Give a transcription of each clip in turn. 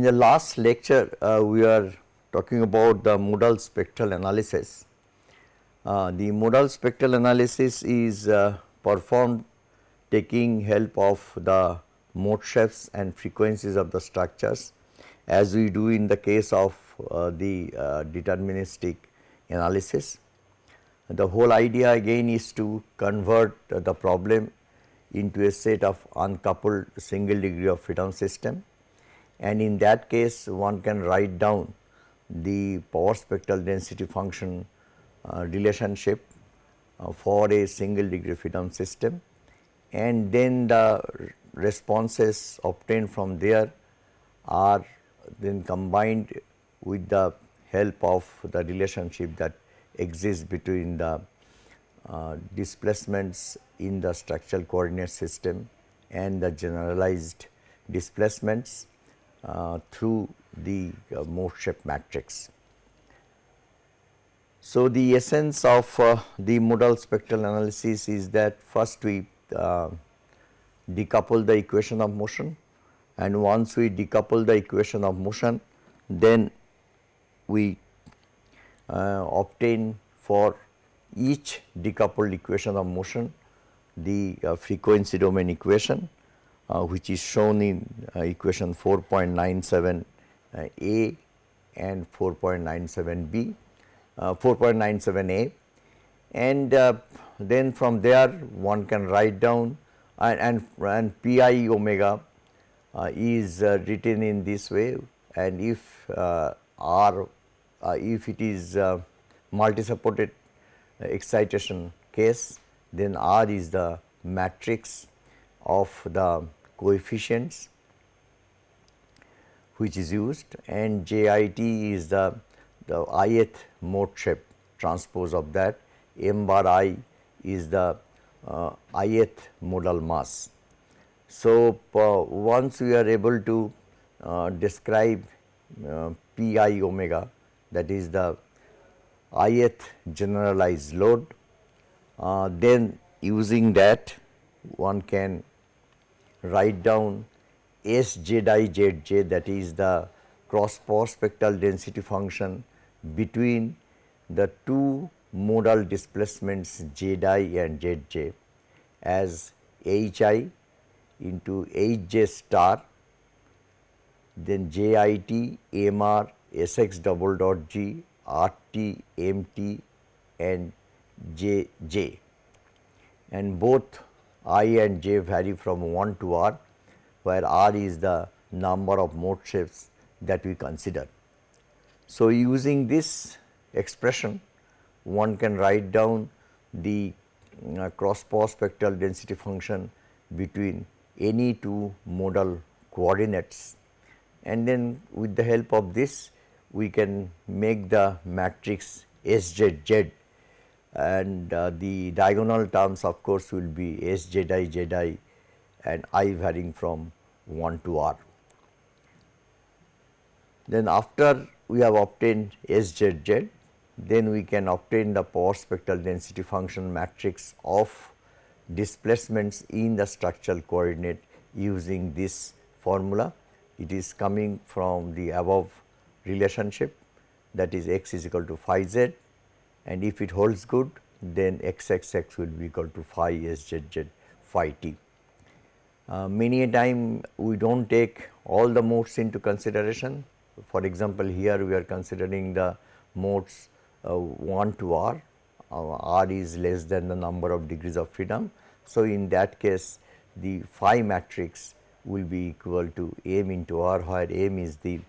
In the last lecture, uh, we are talking about the modal spectral analysis. Uh, the modal spectral analysis is uh, performed taking help of the mode shapes and frequencies of the structures as we do in the case of uh, the uh, deterministic analysis. The whole idea again is to convert the problem into a set of uncoupled single degree of freedom system and in that case one can write down the power spectral density function uh, relationship uh, for a single degree freedom system and then the responses obtained from there are then combined with the help of the relationship that exists between the uh, displacements in the structural coordinate system and the generalized displacements through the uh, mode shape matrix. So, the essence of uh, the modal spectral analysis is that first we uh, decouple the equation of motion and once we decouple the equation of motion then we uh, obtain for each decoupled equation of motion the uh, frequency domain equation uh, which is shown in uh, equation 4.97 uh, a and 4.97 b 4.97 a. And then from there one can write down and, and, and pi omega uh, is uh, written in this way. And if uh, r if it is multi supported excitation case then r is the matrix of the coefficients which is used and JIT is the, the ith mode shape transpose of that m bar i is the uh, ith modal mass. So, uh, once we are able to uh, describe uh, pi omega that is the ith generalized load, uh, then using that one can write down S z i z j that is the cross power spectral density function between the two modal displacements z i and z j as h i into h j star then j i t m r s x double dot g r t m t and j j. And both i and j vary from 1 to r where r is the number of mode shapes that we consider. So, using this expression one can write down the uh, cross power spectral density function between any two modal coordinates and then with the help of this we can make the matrix SZZ and uh, the diagonal terms of course will be ZI and I varying from 1 to R. Then after we have obtained SZZ, then we can obtain the power spectral density function matrix of displacements in the structural coordinate using this formula. It is coming from the above relationship that is x is equal to phi z and if it holds good then x x x will be equal to phi s z z phi t. Uh, many a time we do not take all the modes into consideration. For example, here we are considering the modes uh, 1 to r, uh, r is less than the number of degrees of freedom. So, in that case the phi matrix will be equal to m into r where m is the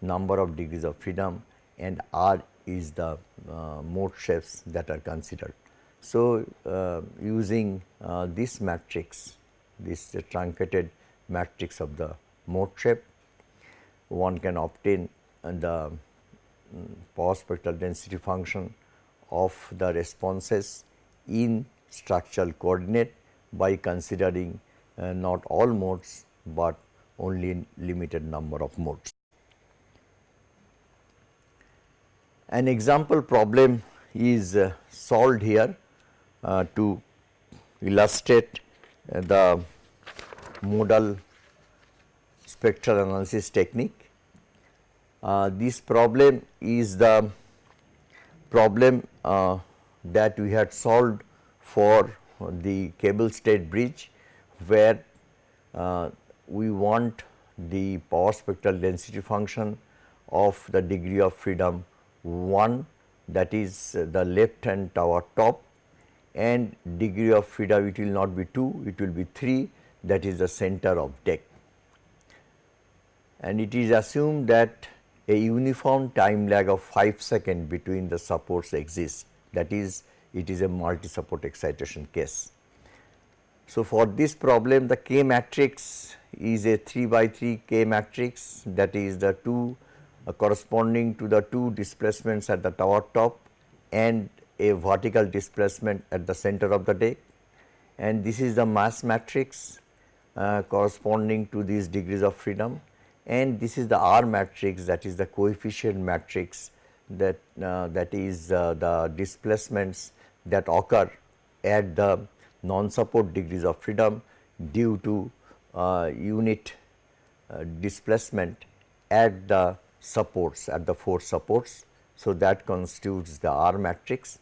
number of degrees of freedom and r is the mode shapes that are considered. So, uh, using uh, this matrix this truncated matrix of the mode shape one can obtain the um, power spectral density function of the responses in structural coordinate by considering uh, not all modes, but only limited number of modes. An example problem is uh, solved here uh, to illustrate uh, the modal spectral analysis technique. Uh, this problem is the problem uh, that we had solved for the cable stayed bridge where uh, we want the power spectral density function of the degree of freedom 1 that is the left hand tower top and degree of freedom it will not be 2 it will be 3 that is the center of deck. And it is assumed that a uniform time lag of 5 second between the supports exists that is it is a multi support excitation case. So, for this problem the K matrix is a 3 by 3 K matrix that is the 2 uh, corresponding to the two displacements at the tower top and a vertical displacement at the center of the deck. And this is the mass matrix uh, corresponding to these degrees of freedom. And this is the R matrix that is the coefficient matrix that uh, that is uh, the displacements that occur at the non support degrees of freedom due to uh, unit uh, displacement at the supports at the four supports. So, that constitutes the R matrix.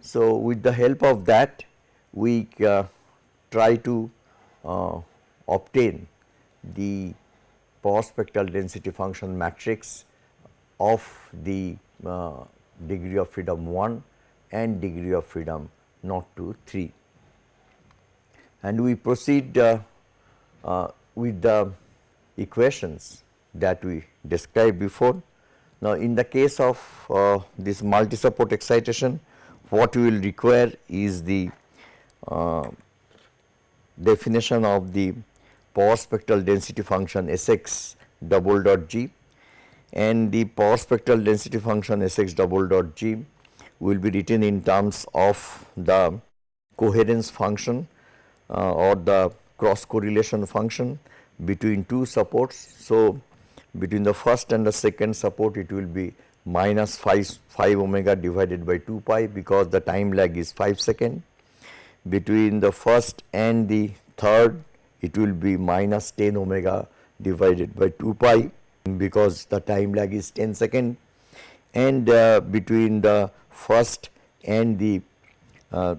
So, with the help of that we uh, try to uh, obtain the power spectral density function matrix of the uh, degree of freedom 1 and degree of freedom not to 3. And we proceed uh, uh, with the equations that we described before. Now, in the case of uh, this multi support excitation, what we will require is the uh, definition of the power spectral density function Sx double dot g and the power spectral density function Sx double dot g will be written in terms of the coherence function uh, or the cross correlation function between two supports. So, between the first and the second support it will be minus 5, 5 omega divided by 2 pi because the time lag is 5 second. Between the first and the third it will be minus 10 omega divided by 2 pi because the time lag is 10 second and uh, between the first and the uh,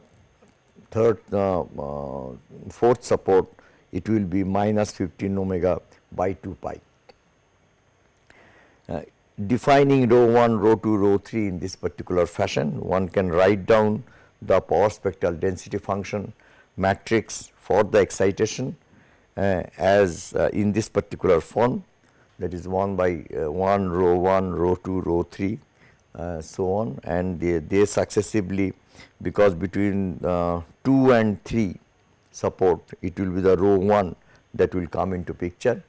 third uh, uh fourth support it will be minus 15 omega by 2 pi. Defining rho 1, rho 2, rho 3 in this particular fashion, one can write down the power spectral density function matrix for the excitation uh, as uh, in this particular form. That is 1 by uh, 1 rho 1, rho 2, rho 3 uh, so on. And they, they successively because between uh, 2 and 3 support it will be the rho 1 that will come into picture.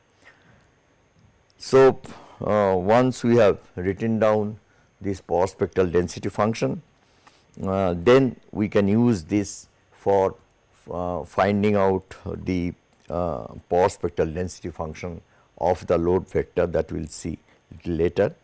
So, uh, once we have written down this power spectral density function, uh, then we can use this for uh, finding out the uh, power spectral density function of the load vector that we will see later.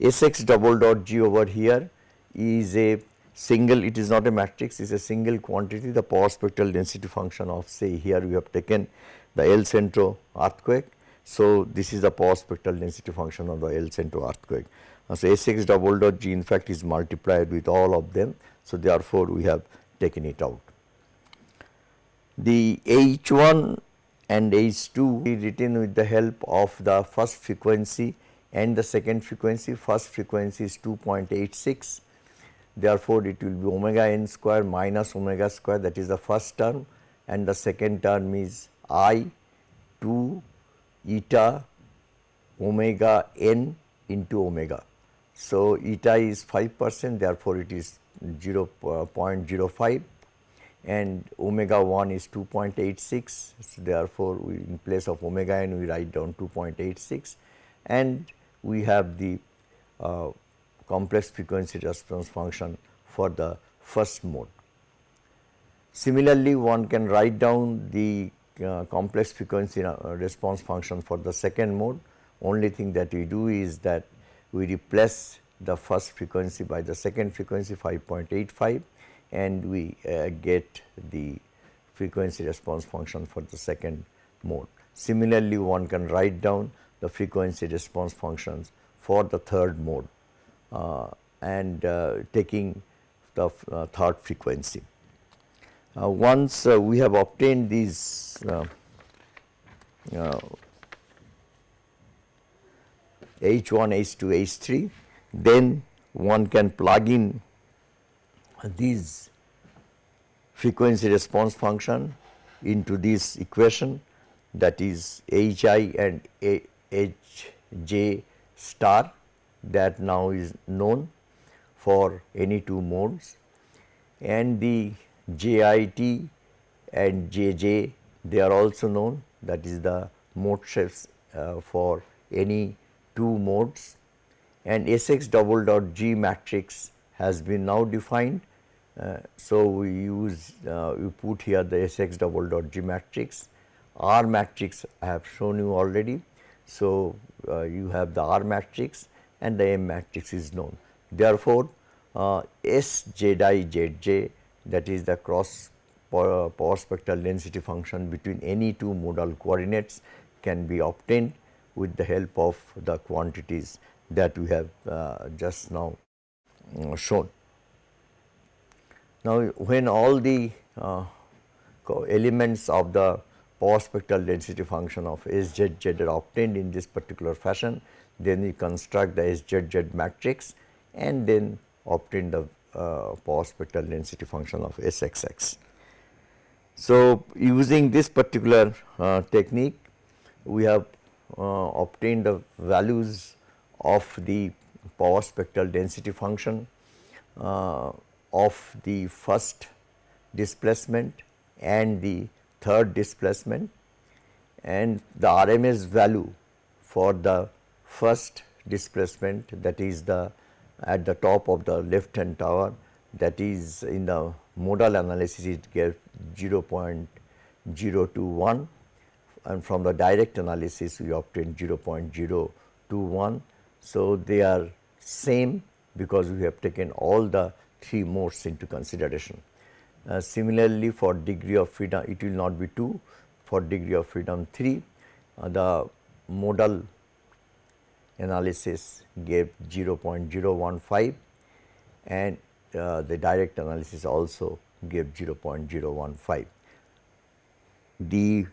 Sx double dot g over here is a single it is not a matrix it is a single quantity the power spectral density function of say here we have taken the El Centro earthquake. So, this is the power spectral density function of the El Centro earthquake. So, Sx double dot g in fact is multiplied with all of them. So, therefore, we have taken it out. The H1 and H2 is written with the help of the first frequency and the second frequency. First frequency is 2.86 Therefore, it will be omega n square minus omega square that is the first term and the second term is i 2 eta omega n into omega. So, eta is 5 percent therefore, it is 0 uh, 0.05 and omega 1 is 2.86. So, therefore, we in place of omega n we write down 2.86 and we have the uh, complex frequency response function for the first mode. Similarly, one can write down the uh, complex frequency uh, response function for the second mode. Only thing that we do is that we replace the first frequency by the second frequency 5.85 and we uh, get the frequency response function for the second mode. Similarly, one can write down the frequency response functions for the third mode uh, and uh, taking the third frequency. Uh, once uh, we have obtained these H1, H2, H3, then one can plug in these frequency response function into this equation that is Hi and Hj star that now is known for any two modes. And the JIT and JJ they are also known that is the mode shapes uh, for any two modes and Sx double dot G matrix has been now defined. Uh, so, we use uh, we put here the Sx double dot G matrix R matrix I have shown you already. So, uh, you have the R matrix and the M matrix is known. Therefore, uh, S Z I Z J that is the cross power, spectral density function between any two modal coordinates can be obtained with the help of the quantities that we have uh, just now uh, shown. Now, when all the uh, elements of the power spectral density function of SZZ are obtained in this particular fashion, then we construct the SZZ matrix and then obtain the uh, power spectral density function of SXX. So, using this particular uh, technique, we have uh, obtained the values of the power spectral density function uh, of the first displacement and the third displacement and the RMS value for the first displacement that is the at the top of the left hand tower that is in the modal analysis it gave 0.021 and from the direct analysis we obtained 0.021. So, they are same because we have taken all the three modes into consideration. Uh, similarly, for degree of freedom it will not be 2, for degree of freedom 3 uh, the modal analysis gave 0.015 and uh, the direct analysis also gave 0.015. The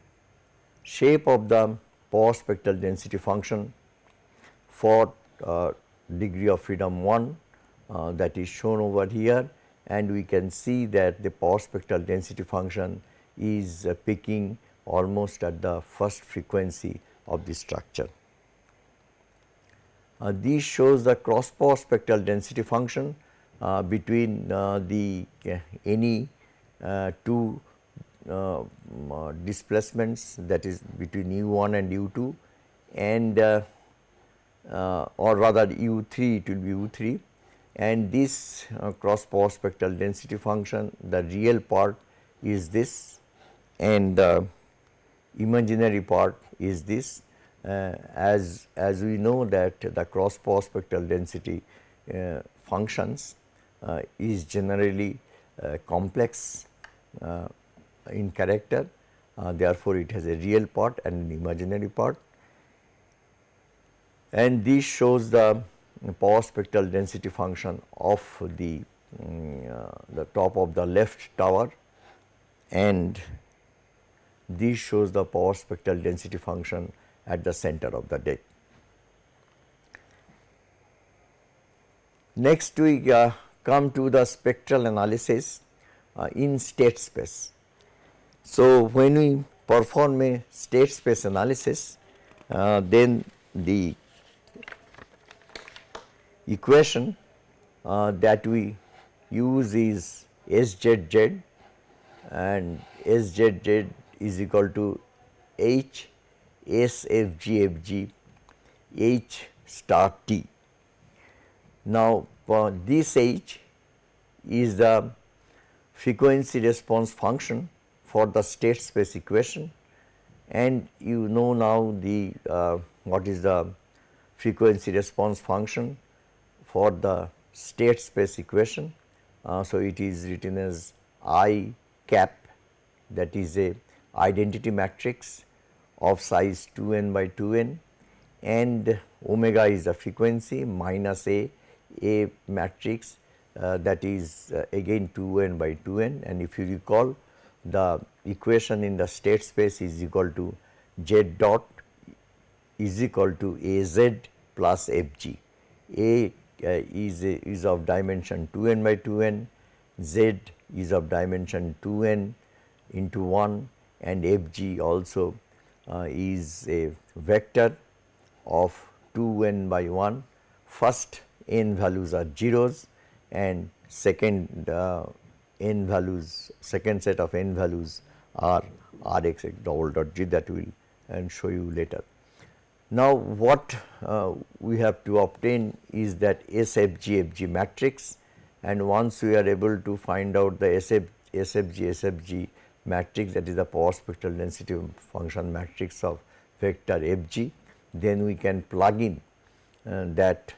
shape of the power spectral density function for uh, degree of freedom 1 uh, that is shown over here and we can see that the power spectral density function is uh, peaking almost at the first frequency of the structure. Uh, this shows the cross power spectral density function uh, between uh, the uh, any uh, two uh, displacements that is between u1 and u2 and or rather u3 it will be u3 and this cross power spectral density function the real part is this and the imaginary part is this as, as we know that the cross power spectral density uh, functions uh, is generally complex in character. Therefore, it has a real part and an imaginary part. And this shows the power spectral density function of the um, uh, the top of the left tower. And this shows the power spectral density function at the center of the deck. Next we uh, come to the spectral analysis uh, in state space. So, when we perform a state space analysis uh, then the equation uh, that we use is SZZ and SZZ is equal to H S F G F G H star T. Now, uh, this H is the frequency response function for the state space equation and you know now the uh, what is the frequency response function for the state space equation. Uh, so, it is written as I cap that is a identity matrix of size 2n by 2n and omega is the frequency minus a a matrix uh, that is uh, again 2n by 2n and if you recall the equation in the state space is equal to z dot is equal to az plus fg. A uh, is, a, is of dimension 2n by 2n, z is of dimension 2n into 1 and fg also uh, is a vector of 2n by 1. First n values are zeros and second uh, n values, second set of n values are Rx double dot G that we will and show you later. Now, what uh, we have to obtain is that SFG FG matrix and once we are able to find out the SF, SFG SFG matrix that is the power spectral density function matrix of vector FG, then we can plug in uh, that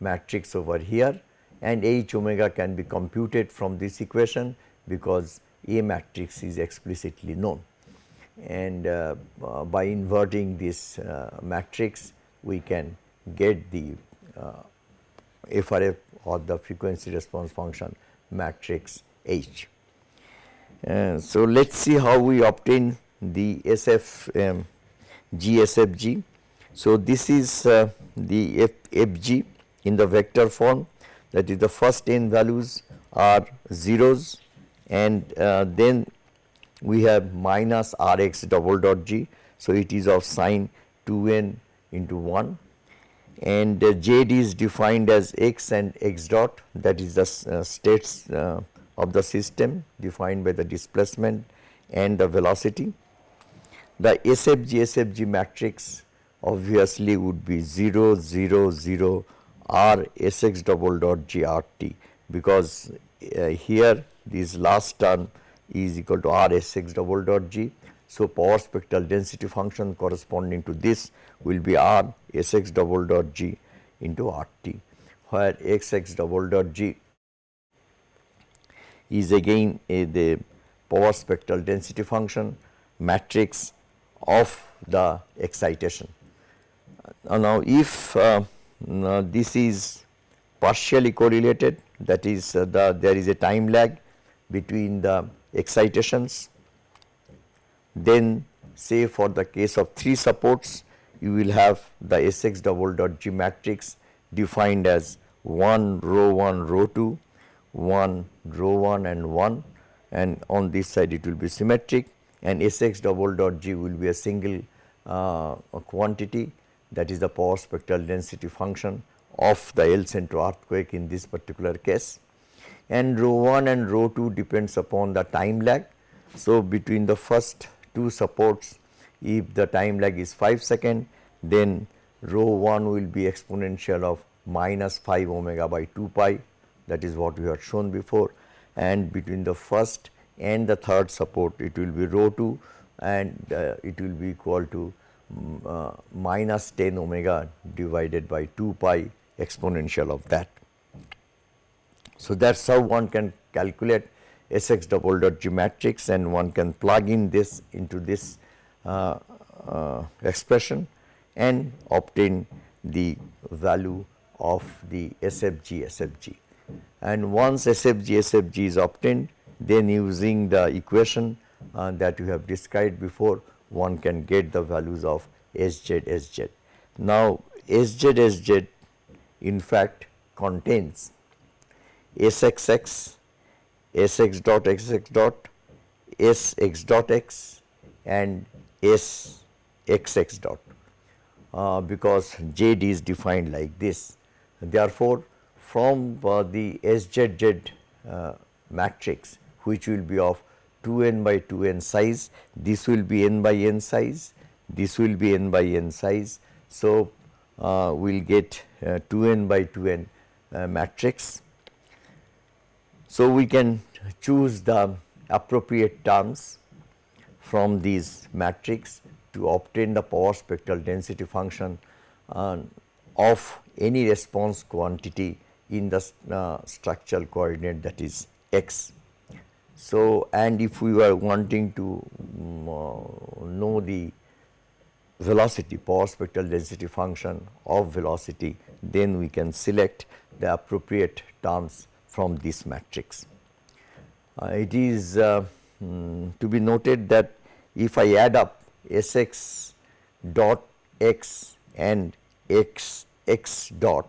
matrix over here and H omega can be computed from this equation because A matrix is explicitly known. And uh, uh, by inverting this uh, matrix we can get the uh, FRF or the frequency response function matrix H. Uh, so, let us see how we obtain the SF um, GSFG. So, this is uh, the F, FG in the vector form that is the first n values are zeros and uh, then we have minus r x double dot g. So, it is of sign 2 n into 1 and uh, z is defined as x and x dot that is the uh, states uh, of the system defined by the displacement and the velocity. The SFG SFG matrix obviously would be 0 0 0 R S x double dot G R T because uh, here this last term is equal to R S x double dot G. So, power spectral density function corresponding to this will be R S x double dot G into R T where x x double dot G is again a, the power spectral density function matrix of the excitation. Uh, now, if uh, now, this is partially correlated that is uh, the there is a time lag between the excitations. Then say for the case of 3 supports you will have the Sx double dot G matrix defined as 1 rho 1 rho 2, 1 rho 1 and 1 and on this side it will be symmetric and Sx double dot G will be a single uh, quantity that is the power spectral density function of the El Centro earthquake in this particular case and rho 1 and rho 2 depends upon the time lag. So, between the first two supports if the time lag is 5 second then rho 1 will be exponential of minus 5 omega by 2 pi that is what we had shown before and between the first and the third support it will be rho 2 and uh, it will be equal to uh, minus 10 omega divided by 2 pi exponential of that. So, that is how one can calculate Sx double dot G matrix and one can plug in this into this uh, uh, expression and obtain the value of the SFG SFG. And once SFG SFG is obtained then using the equation uh, that you have described before one can get the values of SZ SZ. Now, SZ SZ in fact contains SXX, SX dot XX dot, SX dot X and SXX dot uh, because Z is defined like this. Therefore, from uh, the SZZ uh, matrix which will be of 2n by 2n size, this will be n by n size, this will be n by n size. So, uh, we will get uh, 2n by 2n uh, matrix. So, we can choose the appropriate terms from these matrix to obtain the power spectral density function uh, of any response quantity in the uh, structural coordinate that is x. So, and if we were wanting to um, uh, know the velocity power spectral density function of velocity then we can select the appropriate terms from this matrix. Uh, it is mm, to be noted that if I add up Sx dot x and x x dot,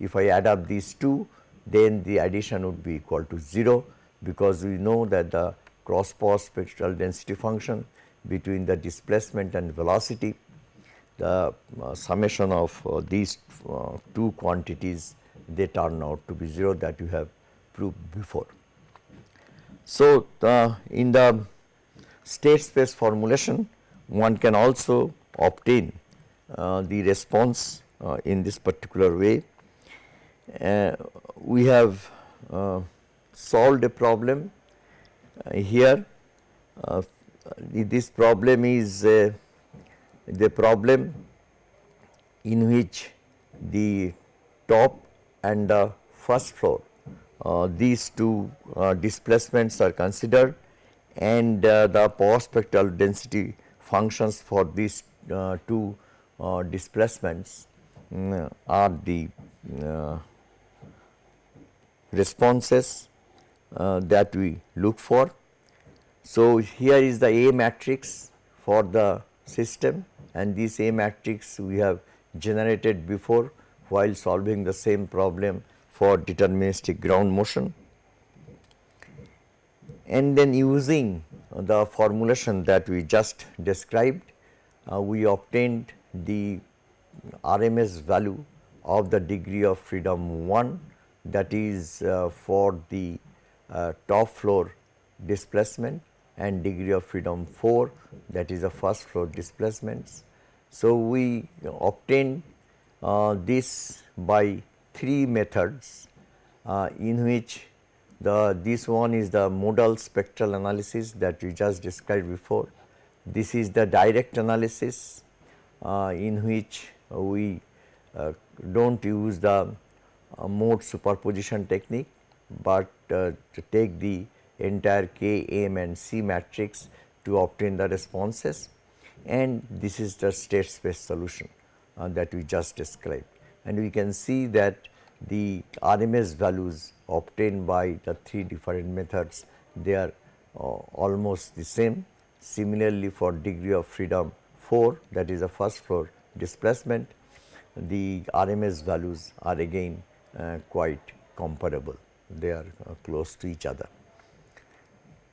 if I add up these two then the addition would be equal to 0 because we know that the cross power spectral density function between the displacement and velocity the uh, summation of uh, these uh, two quantities they turn out to be 0 that you have proved before. So, in the state space formulation one can also obtain uh, the response uh, in this particular way. Uh, we have solved a problem here. This problem is the problem in which the top and the first floor uh, these two uh, displacements are considered and uh, the power spectral density functions for these uh, two uh, displacements um, are the uh, responses that we look for. So, here is the A matrix for the system and this A matrix we have generated before while solving the same problem for deterministic ground motion. And then using the formulation that we just described, uh, we obtained the RMS value of the degree of freedom 1 that is uh, for the uh, top floor displacement and degree of freedom 4 that is the first floor displacements. So, we obtain uh, this by three methods uh, in which the this one is the modal spectral analysis that we just described before. This is the direct analysis uh, in which we uh, do not use the mode superposition technique, but uh, to take the entire K, M and C matrix to obtain the responses and this is the state space solution uh, that we just described. And we can see that the RMS values obtained by the three different methods they are uh, almost the same. Similarly, for degree of freedom 4 that is the first floor displacement the RMS values are again quite comparable they are uh, close to each other.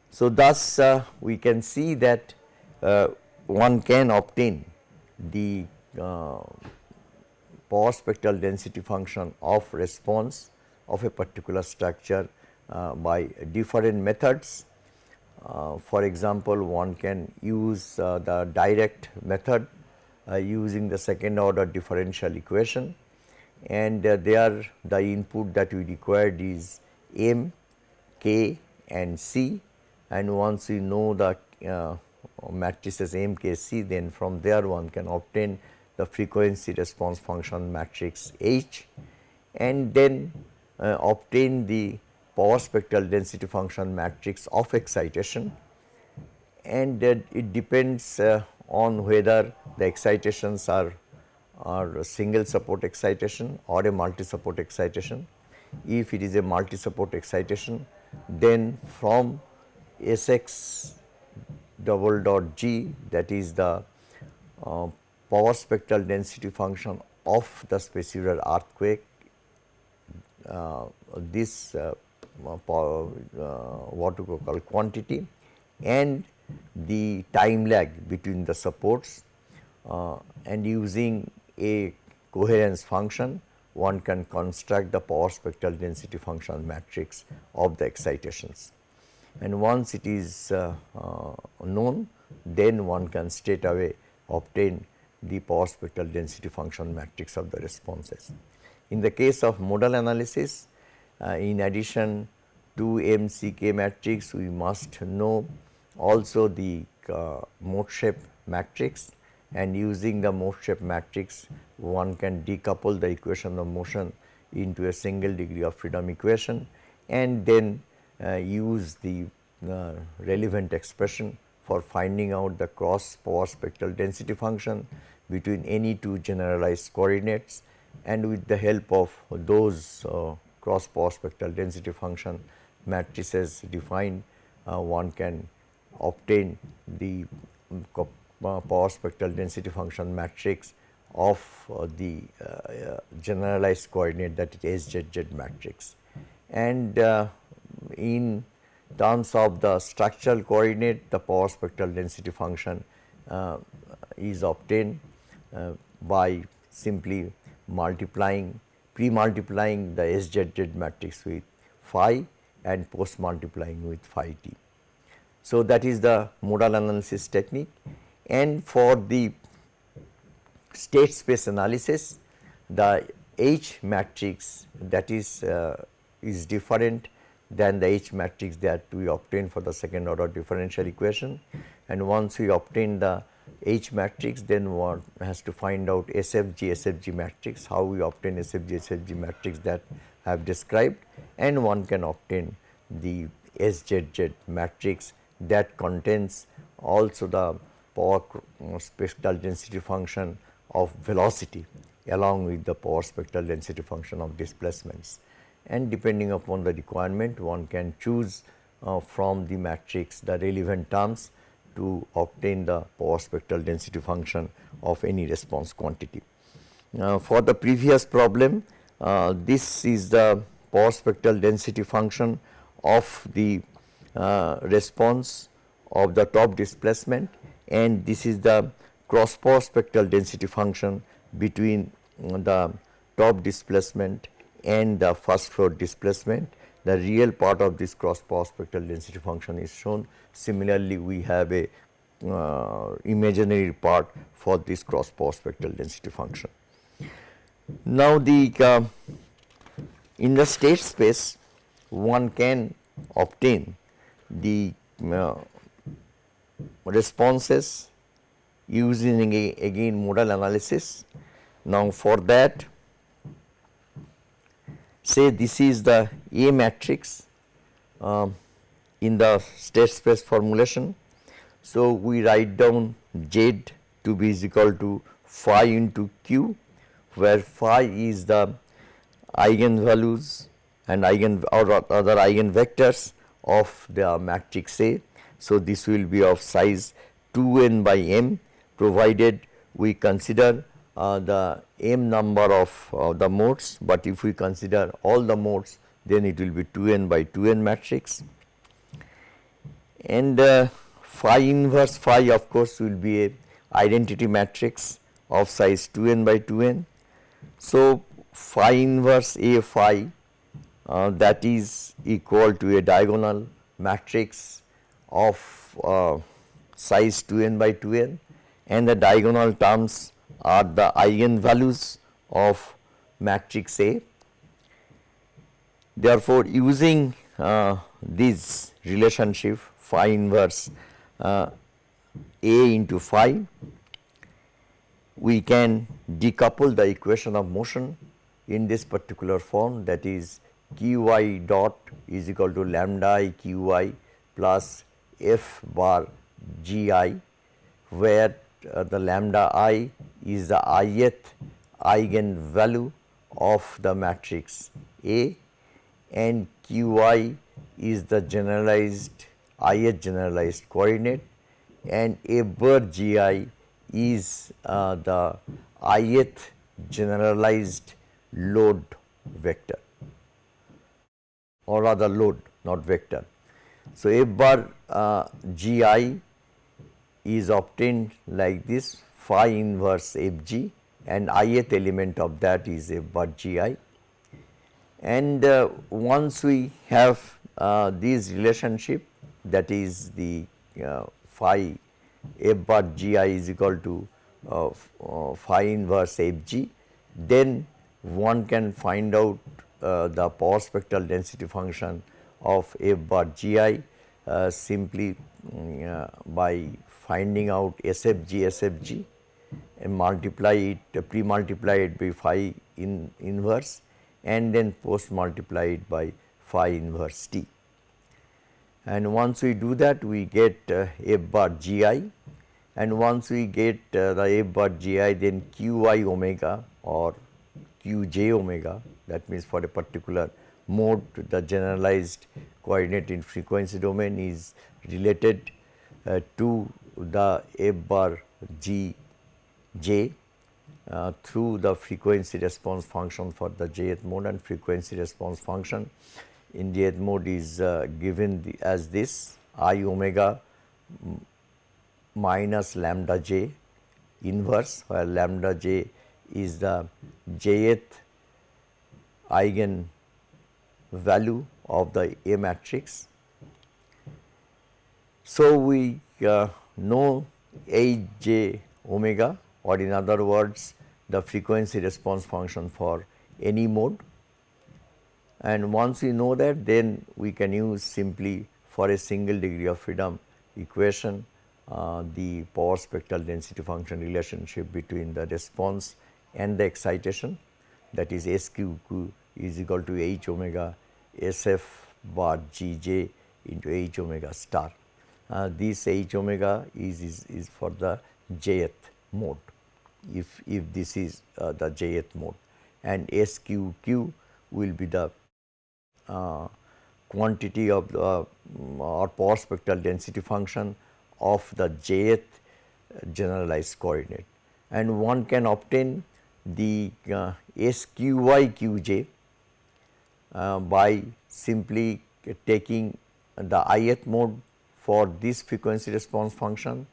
So, thus uh, we can see that uh, one can obtain the uh, power spectral density function of response of a particular structure uh, by different methods. Uh, for example, one can use uh, the direct method using the second order differential equation and there the input that we required is m, k and c. And once we know the uh, matrices M, K, C then from there one can obtain the frequency response function matrix H. And then uh, obtain the power spectral density function matrix of excitation. And uh, it depends uh, on whether the excitations are are single support excitation or a multi support excitation. If it is a multi support excitation then from Sx double dot g that is the uh, power spectral density function of the spatial earthquake uh, this uh, power, uh, what we call quantity and the time lag between the supports uh, and using a coherence function one can construct the power spectral density function matrix of the excitations and once it is uh, uh, known then one can straight away obtain the power spectral density function matrix of the responses. In the case of modal analysis uh, in addition to MCK matrix we must know also the uh, mode shape matrix and using the mode shape matrix one can decouple the equation of motion into a single degree of freedom equation and then uh, use the uh, relevant expression for finding out the cross power spectral density function between any two generalized coordinates and with the help of those uh, cross power spectral density function matrices defined uh, one can obtain the um, power spectral density function matrix of uh, the uh, generalized coordinate that is SZZ matrix. And in terms of the structural coordinate the power spectral density function is obtained by simply multiplying pre-multiplying the SZZ matrix with phi and post multiplying with phi t. So, that is the modal analysis technique and for the state space analysis the H matrix that is uh, is different than the H matrix that we obtain for the second order differential equation. And once we obtain the H matrix then one has to find out SFG SFG matrix how we obtain SFG SFG matrix that I have described. And one can obtain the SZZ matrix that contains also the power spectral density function of velocity along with the power spectral density function of displacements. And depending upon the requirement one can choose uh, from the matrix the relevant terms to obtain the power spectral density function of any response quantity. For the previous problem uh, this is the power spectral density function of the uh, response of the top displacement and this is the cross power spectral density function between the top displacement and the first floor displacement. The real part of this cross power spectral density function is shown. Similarly, we have a uh, imaginary part for this cross power spectral density function. Now, the uh, in the state space one can obtain the uh, responses using again modal analysis. Now, for that say this is the A matrix um, in the state space formulation. So, we write down Z to be is equal to phi into Q where phi is the eigenvalues and eigen or other eigenvectors of the matrix A. So, this will be of size 2 n by m provided we consider uh, the m number of uh, the modes, but if we consider all the modes then it will be 2 n by 2 n matrix and uh, phi inverse phi of course will be a identity matrix of size 2 n by 2 n. So, phi inverse A phi uh, that is equal to a diagonal matrix of uh, size 2 n by 2 n and the diagonal terms are the eigenvalues of matrix A. Therefore, using uh, this relationship phi inverse uh, A into phi, we can decouple the equation of motion in this particular form that is qy dot is equal to lambda i qy plus f bar gi where uh, the lambda i is the ith eigenvalue of the matrix A and qi is the generalized ith generalized coordinate and a bar gi is uh, the ith generalized load vector or rather load not vector. So, f bar uh, g i is obtained like this phi inverse f g and ith element of that is f bar g i. And uh, once we have uh, this relationship that is the uh, phi f bar g i is equal to uh, uh, phi inverse f g, then one can find out uh, the power spectral density function of f bar g i uh, simply mm, uh, by finding out SFG SFG and multiply it uh, pre multiply it by phi in inverse and then post multiply it by phi inverse t. and once we do that we get uh, f bar gi and once we get uh, the f bar gi then qi omega or qj omega that means for a particular mode the generalized coordinate in frequency domain is related uh, to the f bar g j uh, through the frequency response function for the jth mode. And frequency response function in jth mode is uh, given the, as this i omega minus lambda j inverse where lambda j is the jth eigen value of the A matrix. So, we uh, know A j omega or in other words the frequency response function for any mode and once we know that then we can use simply for a single degree of freedom equation uh, the power spectral density function relationship between the response and the excitation that is SQQ is equal to H omega SF bar Gj into H omega star. Uh, this H omega is, is, is for the jth mode. If, if this is uh, the jth mode. And SQQ will be the uh, quantity of the uh, or power spectral density function of the jth generalized coordinate. And one can obtain the uh, SQY QJ uh, by simply taking the ith mode for this frequency response function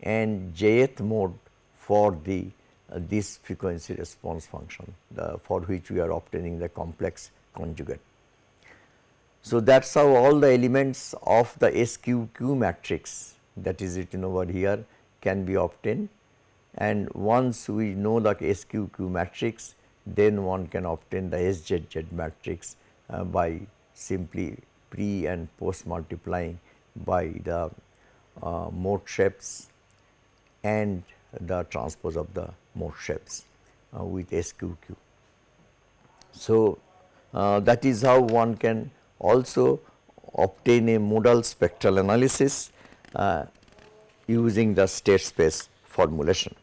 and jth mode for the uh, this frequency response function the, for which we are obtaining the complex conjugate. So, that is how all the elements of the SQQ matrix that is written over here can be obtained and once we know the SQQ matrix then one can obtain the SZZ matrix uh, by simply pre and post multiplying by the uh, mode shapes and the transpose of the mode shapes uh, with SQQ. So, uh, that is how one can also obtain a modal spectral analysis uh, using the state space formulation.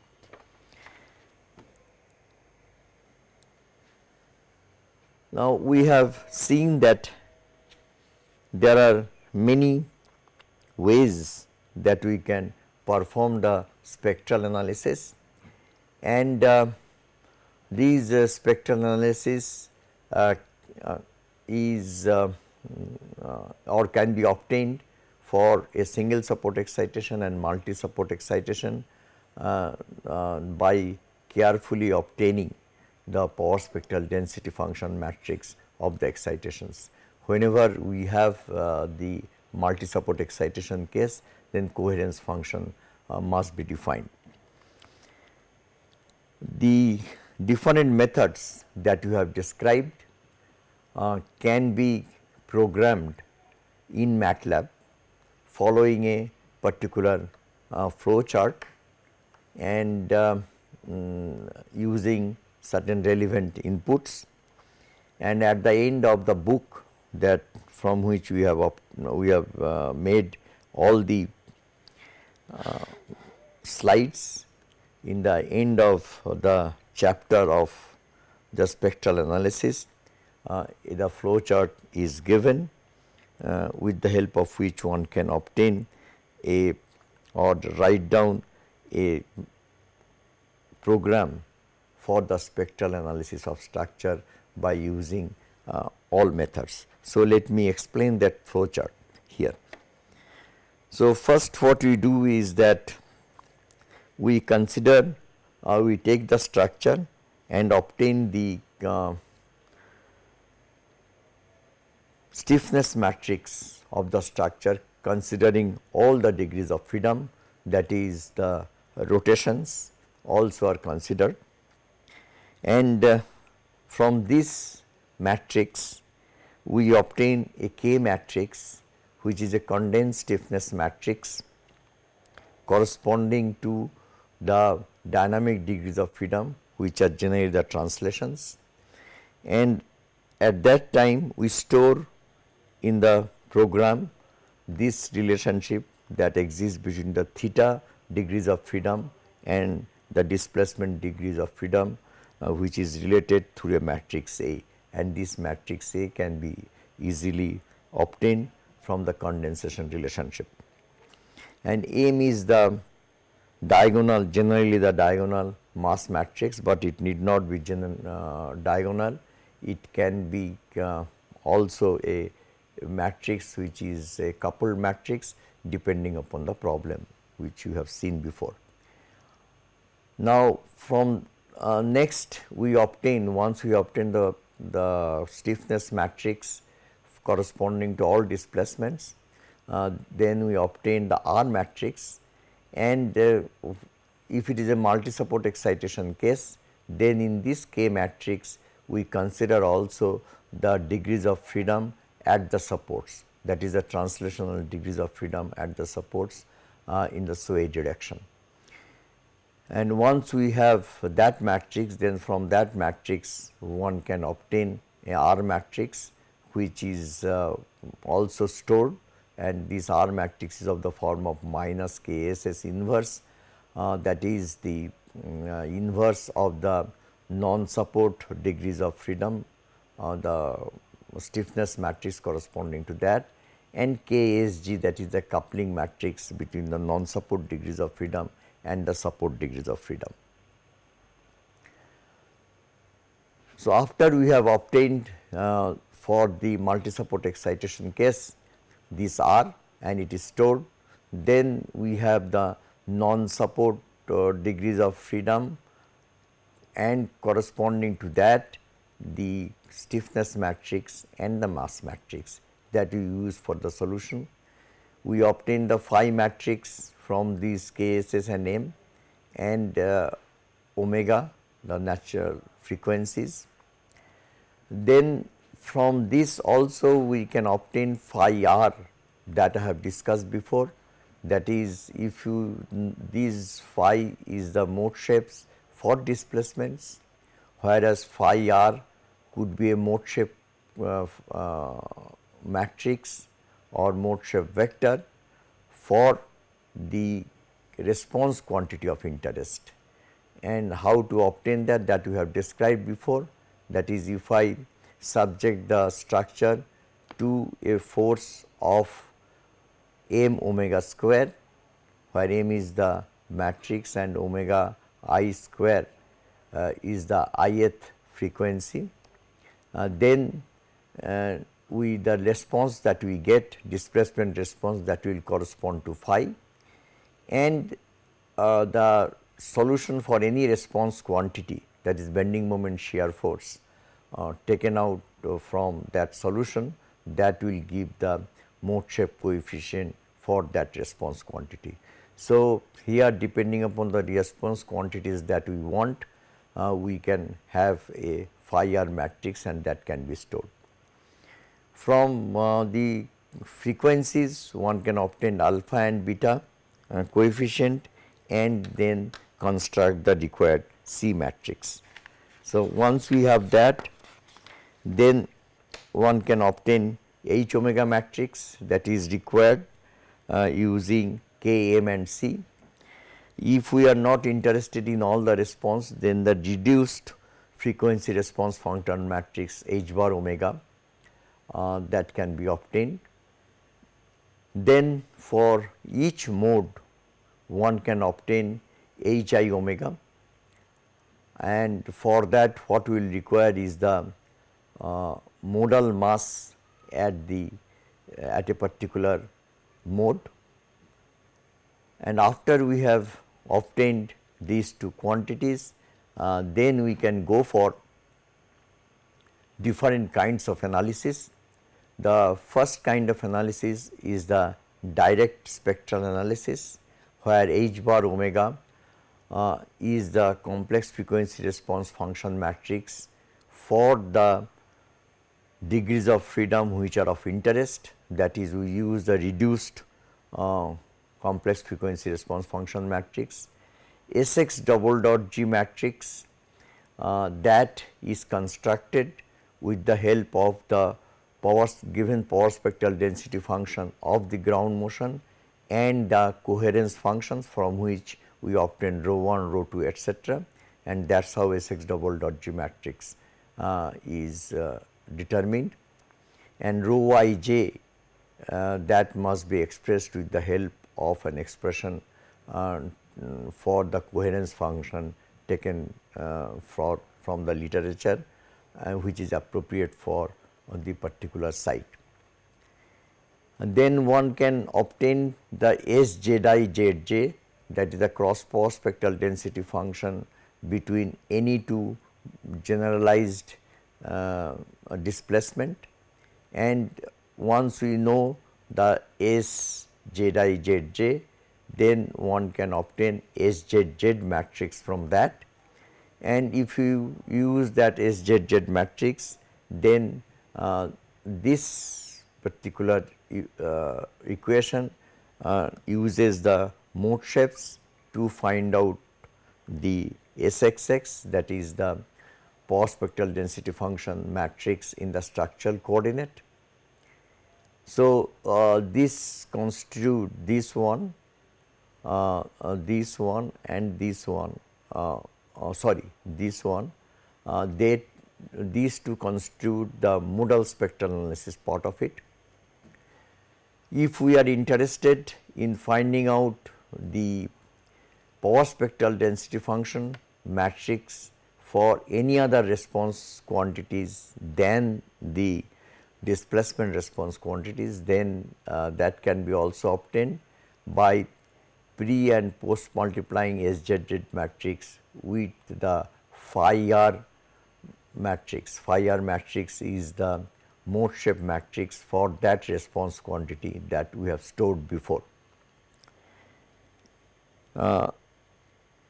Now, we have seen that there are many ways that we can perform the spectral analysis. And uh, these uh, spectral analysis uh, uh is uh, uh, or can be obtained for a single support excitation and multi support excitation by carefully obtaining the power spectral density function matrix of the excitations. Whenever we have uh, the multi support excitation case then coherence function uh, must be defined. The different methods that you have described uh, can be programmed in MATLAB following a particular uh, flow chart and um, using certain relevant inputs and at the end of the book that from which we have we have uh, made all the uh, slides in the end of the chapter of the spectral analysis uh, the flow chart is given uh, with the help of which one can obtain a or write down a program for the spectral analysis of structure by using uh, all methods. So, let me explain that flow chart here. So, first what we do is that we consider uh, we take the structure and obtain the uh, stiffness matrix of the structure considering all the degrees of freedom that is the rotations also are considered and uh, from this matrix we obtain a K matrix which is a condensed stiffness matrix corresponding to the dynamic degrees of freedom which are generally the translations. And at that time we store in the program this relationship that exists between the theta degrees of freedom and the displacement degrees of freedom uh, which is related through a matrix A and this matrix A can be easily obtained from the condensation relationship. And M is the diagonal generally the diagonal mass matrix, but it need not be uh, diagonal. It can be uh, also a matrix which is a coupled matrix depending upon the problem which you have seen before. Now, from uh, next we obtain once we obtain the, the stiffness matrix corresponding to all displacements, uh, then we obtain the R matrix and uh, if it is a multi support excitation case then in this K matrix we consider also the degrees of freedom at the supports that is the translational degrees of freedom at the supports uh, in the sway direction. And once we have that matrix then from that matrix one can obtain a R matrix which is uh, also stored. And this R matrix is of the form of minus KSS inverse uh, that is the uh, inverse of the non-support degrees of freedom, uh, the stiffness matrix corresponding to that and KSG that is the coupling matrix between the non-support degrees of freedom and the support degrees of freedom. So, after we have obtained uh, for the multi-support excitation case this R and it is stored, then we have the non-support uh, degrees of freedom and corresponding to that the stiffness matrix and the mass matrix that we use for the solution. We obtain the phi matrix from these KSS and M and uh, omega the natural frequencies. Then from this also we can obtain phi r that I have discussed before that is if you these phi is the mode shapes for displacements whereas phi r could be a mode shape uh, uh, matrix or mode shape vector for the response quantity of interest and how to obtain that that we have described before that is if I subject the structure to a force of m omega square where m is the matrix and omega i square uh, is the ith frequency. Uh, then uh, we the response that we get displacement response that will correspond to phi and uh, the solution for any response quantity that is bending moment shear force uh, taken out uh, from that solution that will give the mode shape coefficient for that response quantity. So, here depending upon the response quantities that we want, uh, we can have a phi r matrix and that can be stored. From uh, the frequencies one can obtain alpha and beta uh, coefficient and then construct the required C matrix. So, once we have that then one can obtain H omega matrix that is required uh, using K, M and C. If we are not interested in all the response then the reduced frequency response function matrix H bar omega uh, that can be obtained. Then for each mode one can obtain H i omega. And for that what we will require is the uh, modal mass at the at a particular mode. And after we have obtained these two quantities uh, then we can go for different kinds of analysis. The first kind of analysis is the direct spectral analysis where h bar omega uh, is the complex frequency response function matrix for the degrees of freedom which are of interest that is we use the reduced uh, complex frequency response function matrix. Sx double dot G matrix uh, that is constructed with the help of the given power spectral density function of the ground motion and the coherence functions from which we obtain rho 1, rho 2 etc. and that is how Sx double dot G matrix uh, is uh, determined and rho i j uh, that must be expressed with the help of an expression uh, for the coherence function taken uh, for from the literature uh, which is appropriate for the particular site. And then one can obtain the SZI ZJ that is the cross power spectral density function between any two generalized uh, displacement. And once we know the S Z i Z j then one can obtain S Z Z matrix from that. And if you use that S Z Z matrix then uh, this particular equation uh, uses the mode shapes to find out the SXX that is the power spectral density function matrix in the structural coordinate. So, uh, this constitute this one, uh, uh, this one and this one, uh, uh, sorry this one, uh, they these two constitute the modal spectral analysis part of it. If we are interested in finding out the power spectral density function matrix for any other response quantities than the displacement response quantities then uh, that can be also obtained by pre and post multiplying SZZ matrix with the phi r matrix. Phi r matrix is the mode shape matrix for that response quantity that we have stored before. Uh,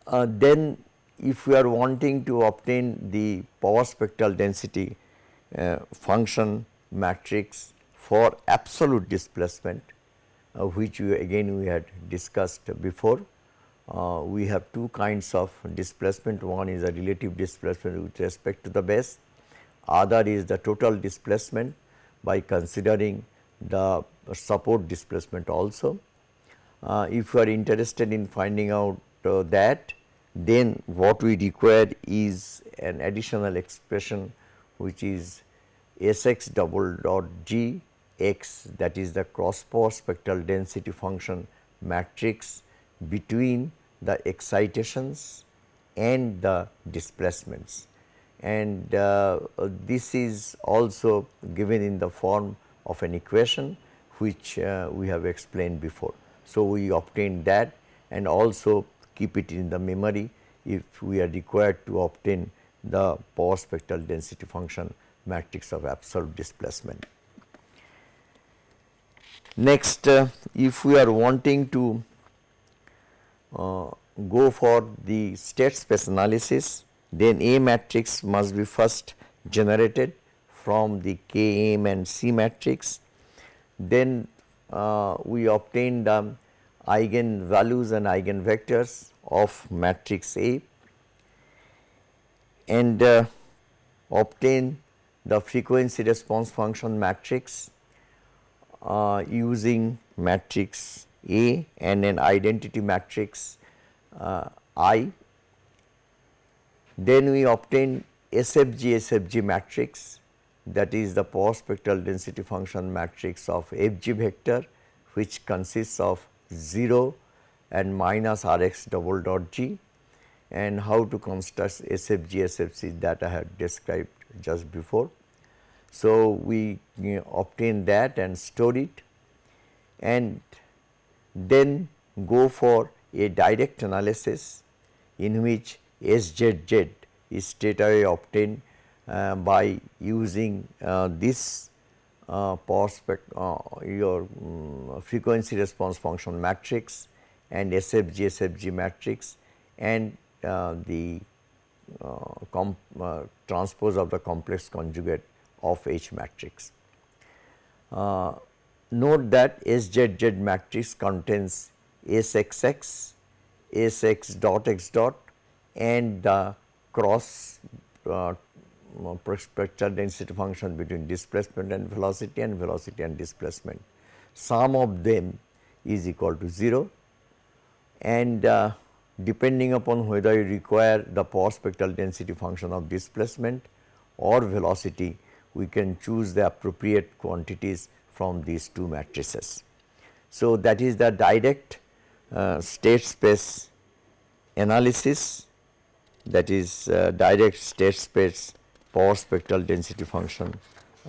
uh, then if we are wanting to obtain the power spectral density uh, function matrix for absolute displacement uh, which we again we had discussed before. Uh, we have two kinds of displacement one is a relative displacement with respect to the base other is the total displacement by considering the support displacement also. Uh, if you are interested in finding out uh, that then what we require is an additional expression which is Sx double dot G x that is the cross power spectral density function matrix between the excitations and the displacements and uh, this is also given in the form of an equation which uh, we have explained before. So, we obtain that and also keep it in the memory if we are required to obtain the power spectral density function matrix of absolute displacement. Next, uh, if we are wanting to uh, go for the state space analysis, then A matrix must be first generated from the K M and C matrix. Then uh, we obtain the eigen values and eigenvectors of matrix A and uh, obtain the frequency response function matrix uh, using matrix A and an identity matrix uh, I. Then we obtain SFG SFG matrix that is the power spectral density function matrix of FG vector which consists of 0 and minus Rx double dot G and how to construct SFG SFC that I had described just before. So, we obtain that and store it and then go for a direct analysis in which SZZ is straight away obtained uh, by using uh, this uh, power spec uh, your um, frequency response function matrix and SFG SFG matrix and uh, the uh, transpose of the complex conjugate of H matrix. Note that SZZ matrix contains SXX, SX dot X dot and the cross uh, spectral density function between displacement and velocity and velocity and displacement. Sum of them is equal to 0 and uh, depending upon whether you require the power spectral density function of displacement or velocity, we can choose the appropriate quantities from these two matrices. So, that is the direct uh, state space analysis that is uh, direct state space power spectral density function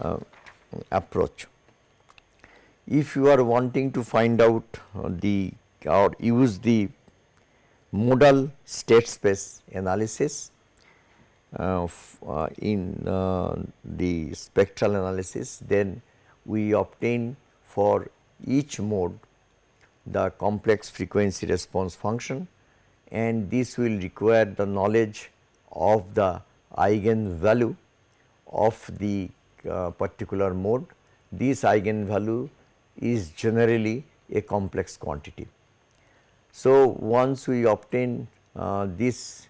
uh, approach. If you are wanting to find out the or use the modal state space analysis uh, uh, in uh, the spectral analysis, then we obtain for each mode the complex frequency response function and this will require the knowledge of the eigen value of the uh, particular mode. This eigen value is generally a complex quantity. So, once we obtain uh, this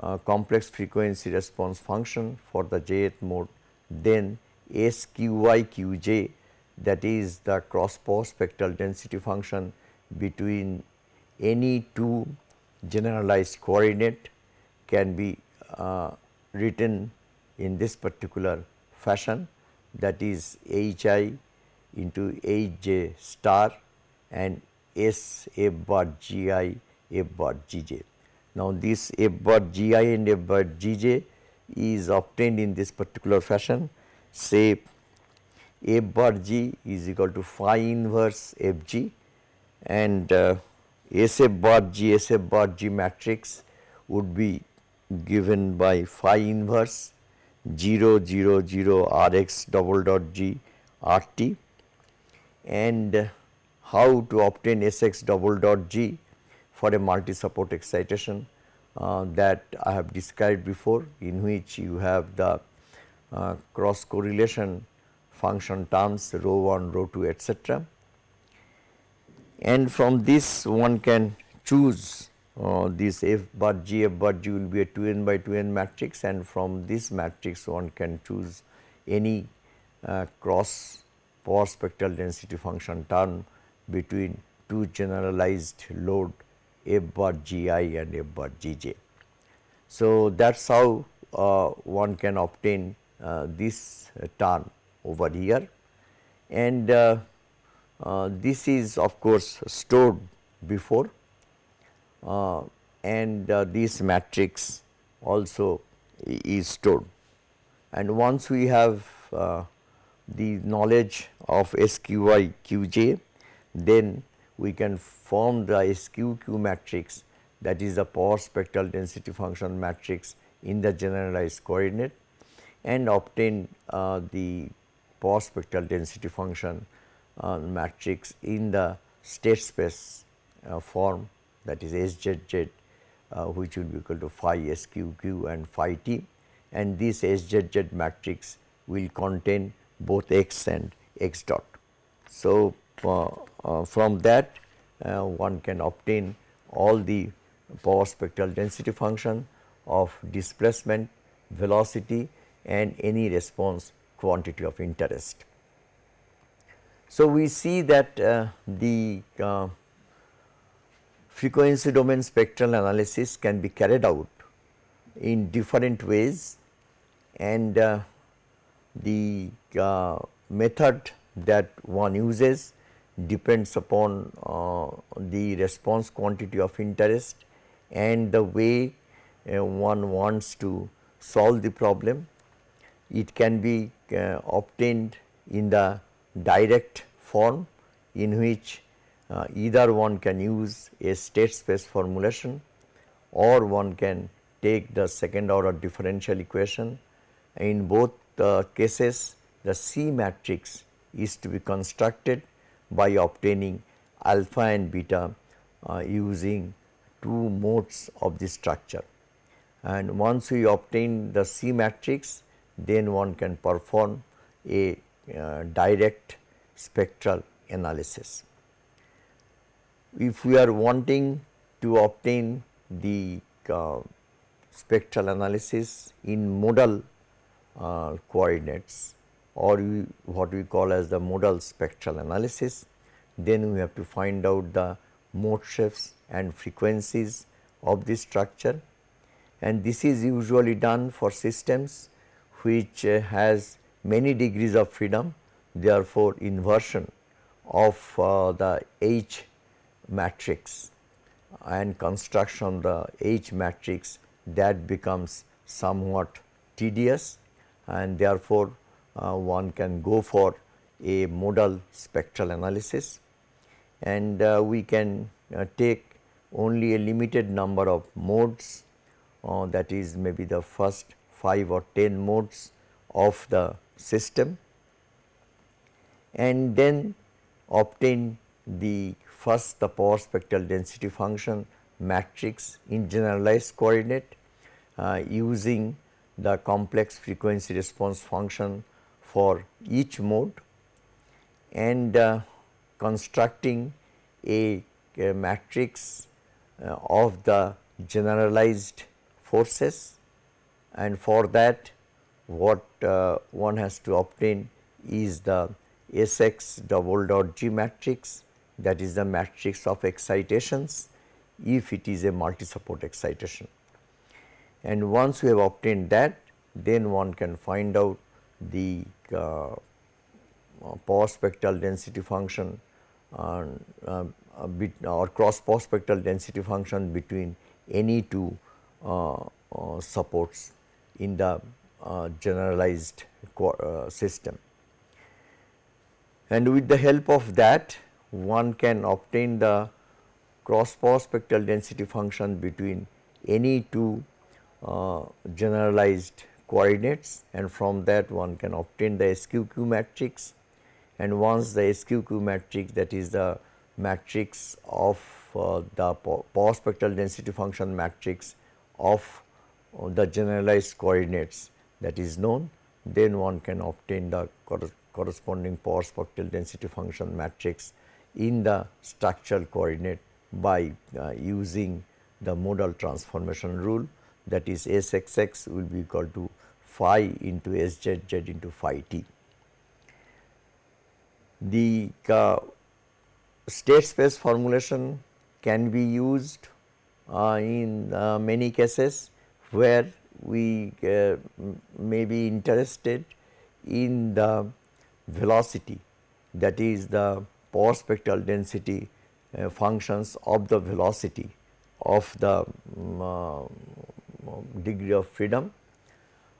uh, complex frequency response function for the jth mode, then SQI QJ that is the cross power spectral density function between any two generalized coordinate can be uh, written in this particular fashion that is H i into H j star and S f bar g i f bar g j. Now, this f bar g i and f bar g j is obtained in this particular fashion say f bar g is equal to phi inverse f g and uh, S f bar g S f bar g matrix would be given by phi inverse 0 0 0 r x double dot G RT and how to obtain S x double dot g for a multi support excitation uh, that I have described before in which you have the uh, cross correlation function terms rho 1 rho 2 etc and from this one can choose uh, this f bar g f bar g will be a 2 n by 2 n matrix and from this matrix one can choose any uh, cross power spectral density function term between two generalized load f bar g i and f bar g j. So, that is how uh, one can obtain uh, this term over here and uh, this is of course stored before uh, and uh, this matrix also is stored. And once we have uh, the knowledge of SQI QJ, then we can form the SQQ matrix that is the power spectral density function matrix in the generalized coordinate and obtain uh, the power spectral density function uh, matrix in the state space uh, form that is SZZ uh, which will be equal to phi SQQ and phi T and this SZZ matrix will contain both x and x dot. So, uh, uh, from that uh, one can obtain all the power spectral density function of displacement, velocity and any response quantity of interest. So, we see that uh, the uh, frequency domain spectral analysis can be carried out in different ways and uh, the uh, method that one uses depends upon uh, the response quantity of interest and the way uh, one wants to solve the problem. It can be obtained in the direct form in which uh, either one can use a state space formulation or one can take the second order differential equation. In both the cases the C matrix is to be constructed by obtaining alpha and beta uh, using two modes of the structure. And once we obtain the C matrix then one can perform a uh, direct spectral analysis. If we are wanting to obtain the uh, spectral analysis in modal uh, coordinates or we, what we call as the modal spectral analysis. Then we have to find out the mode shapes and frequencies of this structure and this is usually done for systems which uh, has many degrees of freedom therefore inversion of uh, the H matrix and construction of the H matrix that becomes somewhat tedious and therefore, uh, one can go for a modal spectral analysis. And uh, we can uh, take only a limited number of modes uh, that is maybe the first 5 or 10 modes of the system and then obtain the first the power spectral density function matrix in generalized coordinate uh, using the complex frequency response function for each mode and uh, constructing a, a matrix uh, of the generalized forces. And for that what uh, one has to obtain is the Sx double dot G matrix that is the matrix of excitations if it is a multi support excitation. And once we have obtained that then one can find out the uh, power spectral density function uh, uh, or cross power spectral density function between any two uh, uh, supports in the uh, generalized system. And with the help of that one can obtain the cross power spectral density function between any two uh, generalized coordinates and from that one can obtain the SQQ matrix and once the SQQ matrix that is the matrix of uh, the power spectral density function matrix of uh, the generalized coordinates that is known then one can obtain the corresponding power spectral density function matrix in the structural coordinate by uh, using the modal transformation rule that is Sxx will be equal to phi into Szz into phi t. The uh, state space formulation can be used uh, in uh, many cases where we uh, may be interested in the velocity that is the power spectral density uh, functions of the velocity of the um, degree of freedom,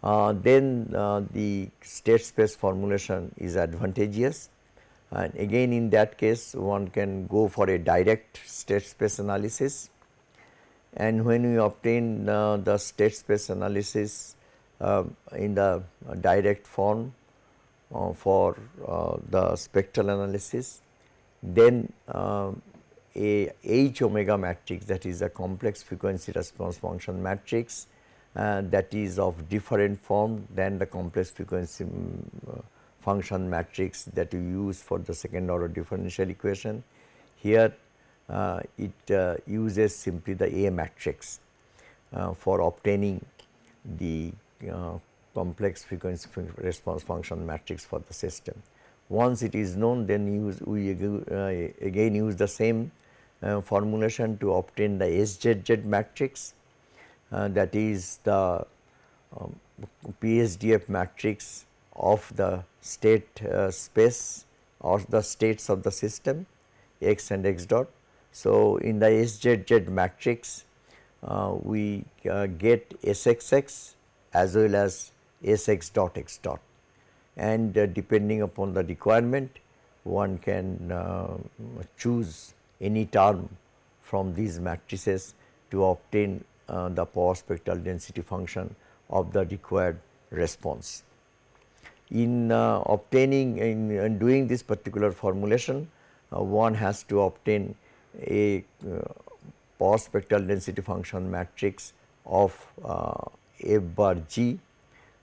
uh, then uh, the state space formulation is advantageous. And again in that case one can go for a direct state space analysis and when we obtain uh, the state space analysis uh, in the direct form uh, for uh, the spectral analysis then a H omega matrix that is a complex frequency response function matrix uh, that is of different form than the complex frequency um, function matrix that you use for the second order differential equation. Here uh, it uh, uses simply the A matrix uh, for obtaining the uh, complex frequency response function matrix for the system. Once it is known then use we uh, again use the same uh, formulation to obtain the SZZ matrix uh, that is the um, PSDF matrix of the state uh, space or the states of the system x and x dot. So, in the SZZ matrix uh, we uh, get SXX as well as SX dot x dot and uh, depending upon the requirement one can choose any term from these matrices to obtain uh, the power spectral density function of the required response. In uh, obtaining in, in, doing this particular formulation uh, one has to obtain a uh, power spectral density function matrix of uh, f bar g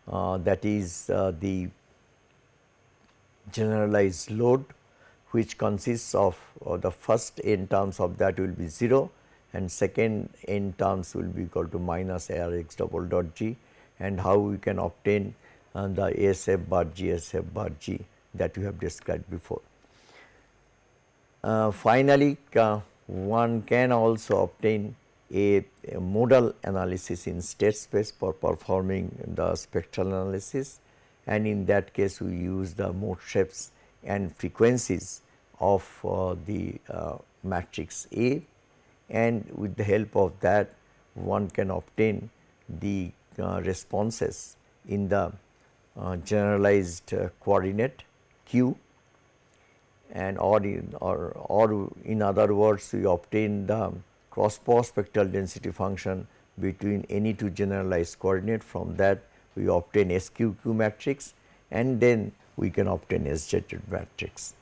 uh, that is the generalized load which consists of uh, the first n terms of that will be 0 and second n terms will be equal to minus r x double dot g and how we can obtain and the ASF bar G, SF bar G that we have described before. Uh, finally, uh, one can also obtain a, a, modal analysis in state space for performing the spectral analysis. And in that case we use the mode shapes and frequencies of uh, the uh, matrix A. And with the help of that one can obtain the uh, responses in the uh, generalized coordinate q and or in or, or in other words we obtain the cross power spectral density function between any two generalized coordinate from that we obtain SQQ matrix and then we can obtain SZ matrix.